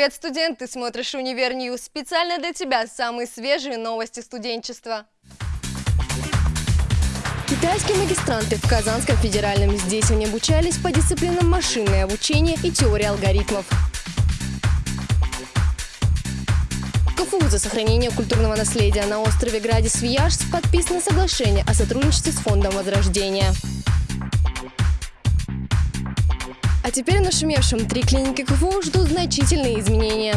Привет, студент! Ты смотришь «Универ News». Специально для тебя самые свежие новости студенчества. Китайские магистранты в Казанском федеральном. Здесь они обучались по дисциплинам машинное обучение и теория алгоритмов. КФУ за сохранение культурного наследия на острове-град Свияжск подписано соглашение о сотрудничестве с Фондом Возрождения. А теперь нашумевшем три клиники КФУ ждут значительные изменения.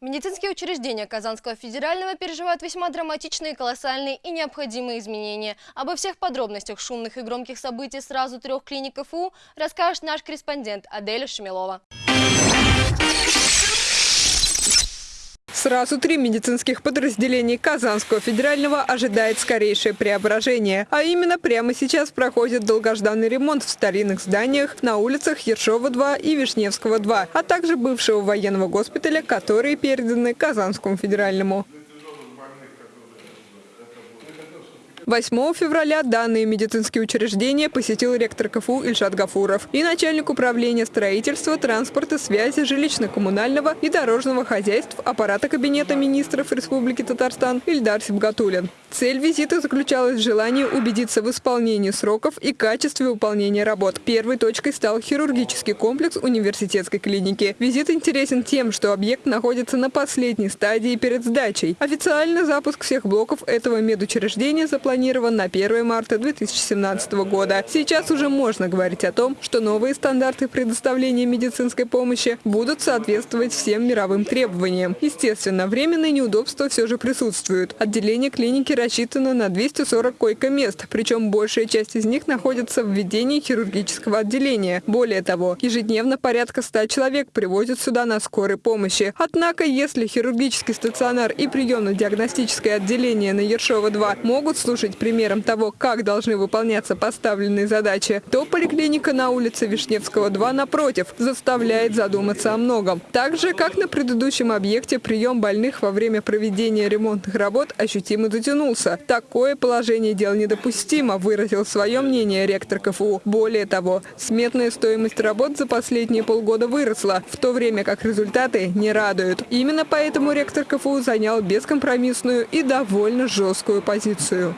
Медицинские учреждения Казанского федерального переживают весьма драматичные, колоссальные и необходимые изменения. Обо всех подробностях шумных и громких событий сразу трех клиник КФУ расскажет наш корреспондент Аделя Шмелова. Сразу три медицинских подразделений Казанского федерального ожидает скорейшее преображение. А именно прямо сейчас проходит долгожданный ремонт в старинных зданиях на улицах Ершова-2 и Вишневского-2, а также бывшего военного госпиталя, которые переданы Казанскому федеральному. 8 февраля данные медицинские учреждения посетил ректор КФУ Ильшат Гафуров и начальник управления строительства, транспорта, связи, жилищно-коммунального и дорожного хозяйств аппарата Кабинета министров Республики Татарстан Ильдар Сибгатулин. Цель визита заключалась в желании убедиться в исполнении сроков и качестве выполнения работ. Первой точкой стал хирургический комплекс университетской клиники. Визит интересен тем, что объект находится на последней стадии перед сдачей. Официально запуск всех блоков этого медучреждения запланирован на 1 марта 2017 года. Сейчас уже можно говорить о том, что новые стандарты предоставления медицинской помощи будут соответствовать всем мировым требованиям. Естественно, временные неудобства все же присутствуют. Отделение клиники рассчитано на 240 койко-мест, причем большая часть из них находится в ведении хирургического отделения. Более того, ежедневно порядка 100 человек привозят сюда на скорой помощи. Однако, если хирургический стационар и приемно-диагностическое отделение на Ершова-2 могут служить примером того, как должны выполняться поставленные задачи, то поликлиника на улице Вишневского-2, напротив, заставляет задуматься о многом. Так же, как на предыдущем объекте, прием больных во время проведения ремонтных работ ощутимо затянулся вернулся. Такое положение дел недопустимо, выразил свое мнение ректор КФУ. Более того, сметная стоимость работ за последние полгода выросла, в то время как результаты не радуют. Именно поэтому ректор КФУ занял бескомпромиссную и довольно жесткую позицию.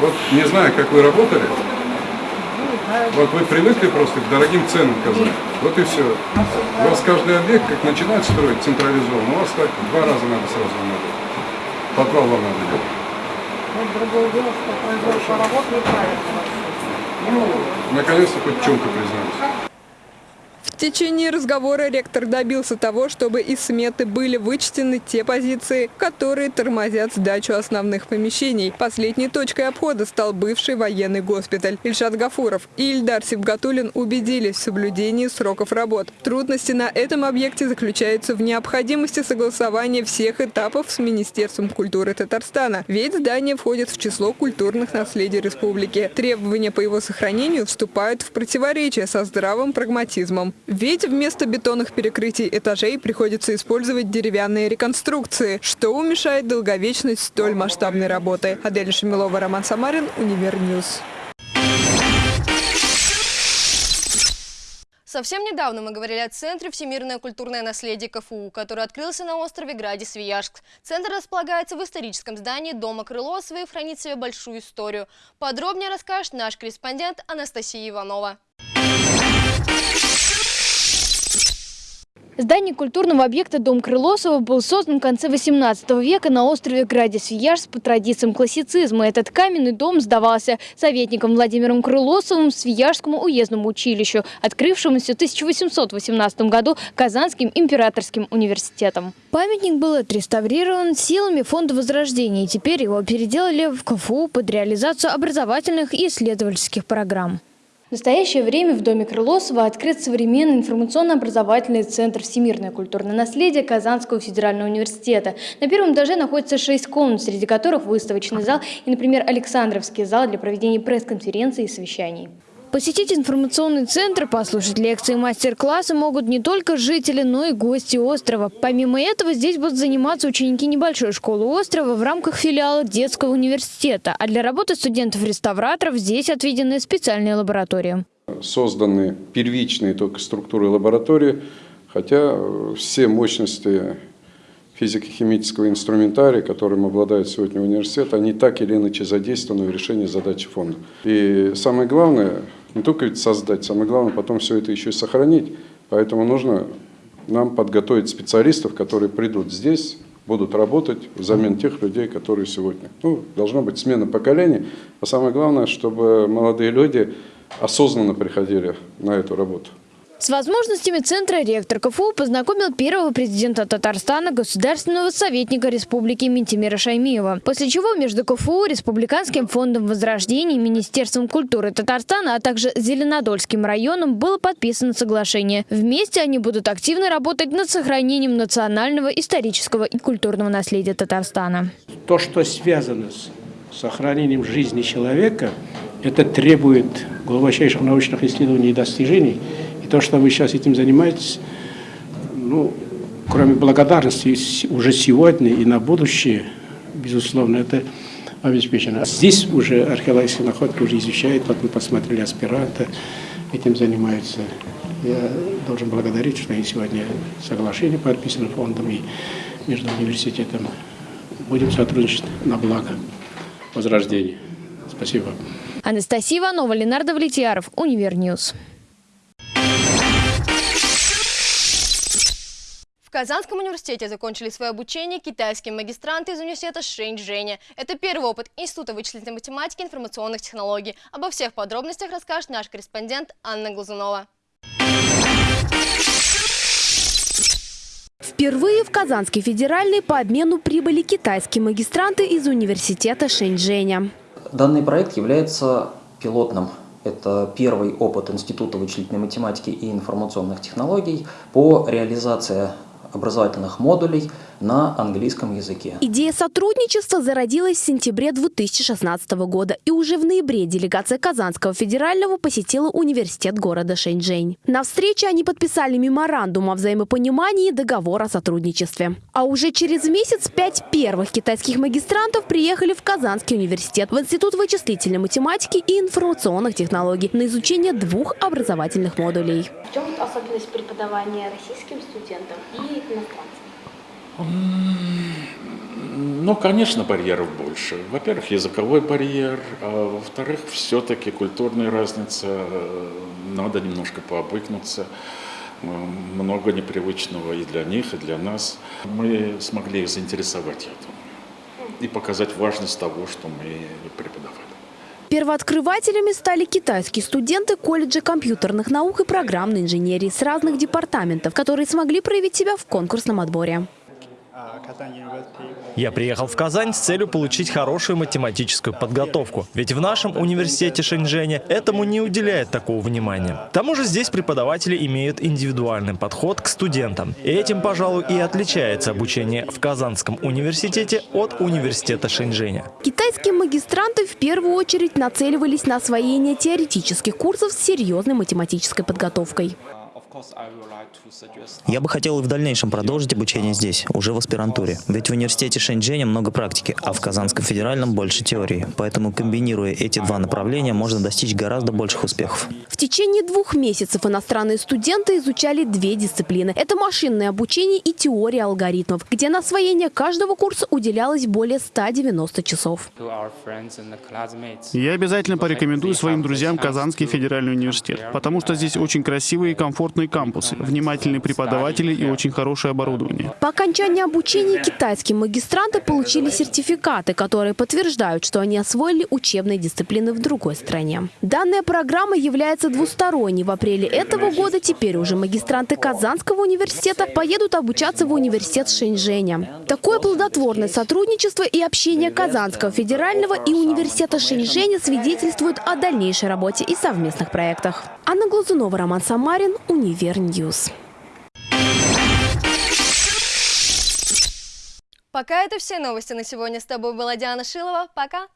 Вот не знаю, как вы работали, вот вы привыкли просто к дорогим ценам Казани. Вот и все. У вас каждый объект, как начинает строить централизованно, у вас так два раза надо сразу надо. Подвал вам надо делать. Вот другое дело, что производство работ неправильно. Ну, наконец-то хоть чем-то признались. Течение разговора ректор добился того, чтобы из сметы были вычтены те позиции, которые тормозят сдачу основных помещений. Последней точкой обхода стал бывший военный госпиталь. Ильшат Гафуров и Ильдар Сибгатулин убедились в соблюдении сроков работ. Трудности на этом объекте заключаются в необходимости согласования всех этапов с Министерством культуры Татарстана, ведь здание входит в число культурных наследий республики. Требования по его сохранению вступают в противоречие со здравым прагматизмом. Ведь вместо бетонных перекрытий этажей приходится использовать деревянные реконструкции, что уменьшает долговечность столь масштабной работы. Адель Шамилова, Роман Самарин, Универ News. Совсем недавно мы говорили о Центре «Всемирное культурное наследие КФУ», который открылся на острове-граде Свияжск. Центр располагается в историческом здании Дома Крылосова и хранит себе большую историю. Подробнее расскажет наш корреспондент Анастасия Иванова. Здание культурного объекта «Дом Крылосова» был создан в конце 18 века на острове Граде-Свияжск по традициям классицизма. Этот каменный дом сдавался советником Владимиром Крылосовым Свияжскому уездному училищу, открывшемуся в 1818 году Казанским императорским университетом. Памятник был отреставрирован силами Фонда Возрождения, и теперь его переделали в КФУ под реализацию образовательных и исследовательских программ. В настоящее время в Доме Крылосова открыт современный информационно-образовательный центр «Всемирное культурное наследие» Казанского федерального университета. На первом этаже находится шесть комнат, среди которых выставочный зал и, например, Александровский зал для проведения пресс-конференций и совещаний. Посетить информационный центр, послушать лекции и мастер-классы могут не только жители, но и гости острова. Помимо этого, здесь будут заниматься ученики небольшой школы острова в рамках филиала детского университета. А для работы студентов-реставраторов здесь отведены специальные лаборатории. Созданы первичные только структуры лаборатории, хотя все мощности физико-химического инструментария, которым обладает сегодня университет, они так или иначе задействованы в решении задачи фонда. И самое главное, не только ведь создать, самое главное потом все это еще и сохранить. Поэтому нужно нам подготовить специалистов, которые придут здесь, будут работать взамен тех людей, которые сегодня. Ну, должна быть смена поколений. А самое главное, чтобы молодые люди осознанно приходили на эту работу. С возможностями центра ректор КФУ познакомил первого президента Татарстана, государственного советника республики Ментимира Шаймиева. После чего между КФУ, Республиканским фондом возрождения, Министерством культуры Татарстана, а также Зеленодольским районом было подписано соглашение. Вместе они будут активно работать над сохранением национального, исторического и культурного наследия Татарстана. То, что связано с сохранением жизни человека, это требует глубочайших научных исследований и достижений – то, что вы сейчас этим занимаетесь, ну, кроме благодарности уже сегодня и на будущее, безусловно, это обеспечено. Здесь уже археологические находки уже изучают, вот мы посмотрели аспиранта, этим занимаются. Я должен благодарить, что и сегодня соглашение подписано фондом и между университетом. Будем сотрудничать на благо возрождения. Спасибо. Анастасия Иванова, Ленар Давлетьяров, Универ News. В Казанском университете закончили свое обучение китайские магистранты из университета Шэньчжэня. Это первый опыт Института вычислительной математики и информационных технологий. Обо всех подробностях расскажет наш корреспондент Анна Глазунова. Впервые в Казанский федеральный по обмену прибыли китайские магистранты из университета Шэньчжэня. Данный проект является пилотным это первый опыт Института вычислительной математики и информационных технологий по реализации образовательных модулей на английском языке. Идея сотрудничества зародилась в сентябре 2016 года, и уже в ноябре делегация Казанского федерального посетила университет города Шэньчжэнь. На встрече они подписали меморандум о взаимопонимании и договор о сотрудничестве. А уже через месяц пять первых китайских магистрантов приехали в Казанский университет, в Институт вычислительной математики и информационных технологий на изучение двух образовательных модулей. В чем особенность преподавания российским студентам и иностранцам? Ну, конечно, барьеров больше. Во-первых, языковой барьер, а во-вторых, все-таки культурная разница, надо немножко пообыкнуться. Много непривычного и для них, и для нас. Мы смогли их заинтересовать этим и показать важность того, что мы преподавали. Первооткрывателями стали китайские студенты колледжа компьютерных наук и программной инженерии с разных департаментов, которые смогли проявить себя в конкурсном отборе. Я приехал в Казань с целью получить хорошую математическую подготовку. Ведь в нашем университете Шэньчжэня этому не уделяет такого внимания. К тому же здесь преподаватели имеют индивидуальный подход к студентам. И этим, пожалуй, и отличается обучение в Казанском университете от университета Шэньчжэня. Китайские магистранты в первую очередь нацеливались на освоение теоретических курсов с серьезной математической подготовкой. Я бы хотел и в дальнейшем продолжить обучение здесь, уже в аспирантуре. Ведь в университете Шэньчжэня много практики, а в Казанском федеральном больше теории. Поэтому, комбинируя эти два направления, можно достичь гораздо больших успехов. В течение двух месяцев иностранные студенты изучали две дисциплины. Это машинное обучение и теория алгоритмов, где на освоение каждого курса уделялось более 190 часов. Я обязательно порекомендую своим друзьям Казанский федеральный университет, потому что здесь очень красивые и комфортные крупные кампусы, внимательные преподаватели и очень хорошее оборудование. По окончании обучения китайские магистранты получили сертификаты, которые подтверждают, что они освоили учебные дисциплины в другой стране. Данная программа является двусторонней. В апреле этого года теперь уже магистранты Казанского университета поедут обучаться в университет Шэньчжэня. Такое плодотворное сотрудничество и общение Казанского федерального и университета Шэньчжэня свидетельствуют о дальнейшей работе и совместных проектах. Анна Глазунова, Роман Самарин, Универ News. Пока это все новости на сегодня. С тобой была Диана Шилова. Пока!